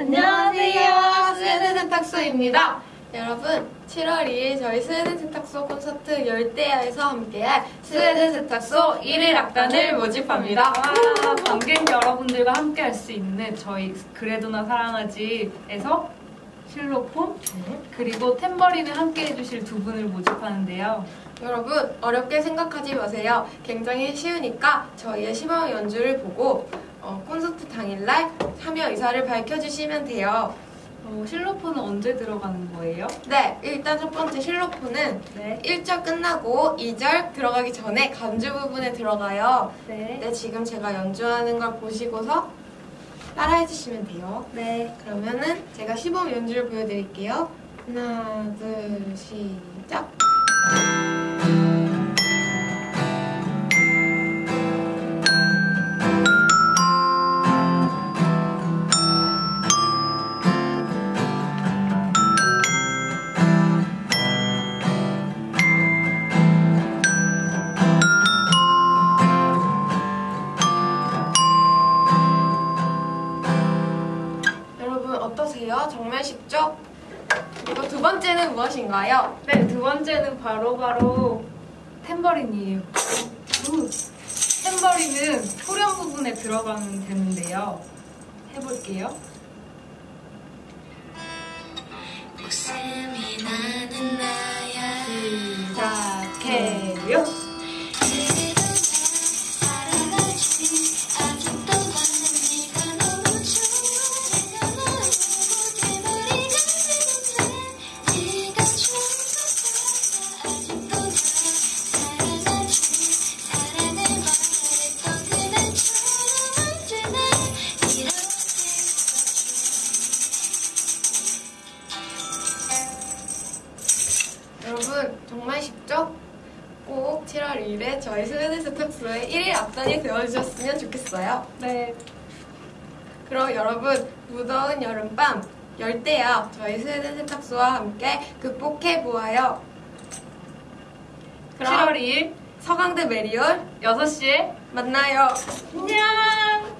안녕하세요. 스웨덴 세탁소입니다. 여러분, 7월 2일 저희 스웨덴 세탁소 콘서트 열대야에서 함께할 스웨덴 세탁소 1일 악단을 모집합니다. 와, 관객 여러분들과 함께 할 수 있는 저희 그래도 나 사랑하지에서 실로폰 그리고 탬버린을 함께 해주실 두 분을 모집하는데요. 여러분, 어렵게 생각하지 마세요. 굉장히 쉬우니까 저희의 시범 연주를 보고 어, 콘서트 당일날 참여 의사를 밝혀주시면 돼요. 어, 실로폰은 언제 들어가는 거예요? 네, 일단 첫 번째 실로폰은 네. 1절 끝나고 2절 들어가기 전에 간주 부분에 들어가요. 네. 네, 지금 제가 연주하는 걸 보시고서 따라해 주시면 돼요. 네. 그러면은 제가 시범 연주를 보여드릴게요. 하나, 둘, 시작. 어떠세요? 정말 쉽죠? 그리고 두 번째는 무엇인가요? 네, 두 번째는 바로 바로 탬버린이에요. 우. 탬버린은 후렴 부분에 들어가면 되는데요. 해볼게요. 여러분 정말 쉽죠? 꼭 7월 2일에 저희 스웨덴 세탁소의 1일 앞단이 되어주셨으면 좋겠어요. 네. 그럼 여러분 무더운 여름밤 열대야 저희 스웨덴 세탁소와 함께 극복해 보아요. 그럼 7월 2일 서강대 메리올 6시에 만나요. 안녕!